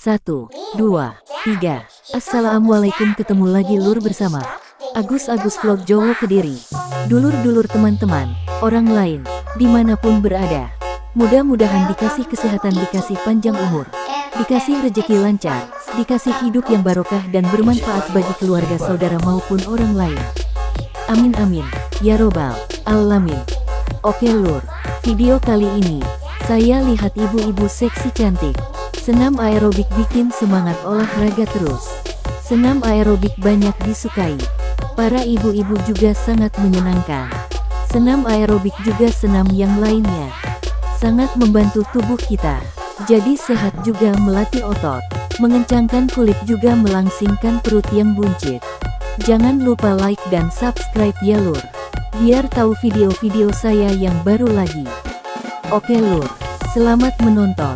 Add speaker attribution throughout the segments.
Speaker 1: Satu, dua, tiga. Assalamualaikum ketemu lagi lur bersama Agus-Agus Vlog Jowo Kediri. Dulur-dulur teman-teman, orang lain, di mana pun berada. Mudah-mudahan dikasih kesehatan, dikasih panjang umur, dikasih rejeki lancar, dikasih hidup yang barokah dan bermanfaat bagi keluarga saudara maupun orang lain. Amin amin, ya robbal alamin. Oke lur, video kali ini, saya lihat ibu-ibu seksi cantik, Senam aerobik bikin semangat olahraga terus. Senam aerobik banyak disukai. Para ibu-ibu juga sangat menyenangkan. Senam aerobik juga senam yang lainnya. Sangat membantu tubuh kita. Jadi sehat juga melatih otot. Mengencangkan kulit juga melangsingkan perut yang buncit. Jangan lupa like dan subscribe ya lur. Biar tahu video-video saya yang baru lagi. Oke lur, selamat menonton.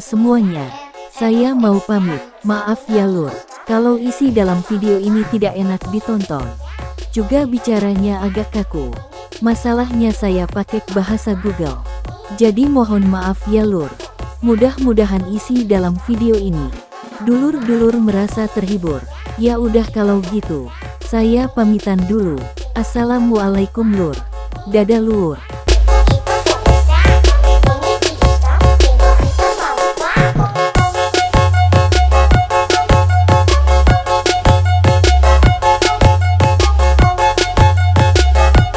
Speaker 1: Semuanya. Saya mau pamit. Maaf ya lur, kalau isi dalam video ini tidak enak ditonton. Juga bicaranya agak kaku. Masalahnya saya pakai bahasa Google. Jadi mohon maaf ya lur. Mudah-mudahan isi dalam video ini. Dulur-dulur merasa terhibur. Ya udah kalau gitu. Saya pamitan dulu. Assalamualaikum lur. Dadah lur.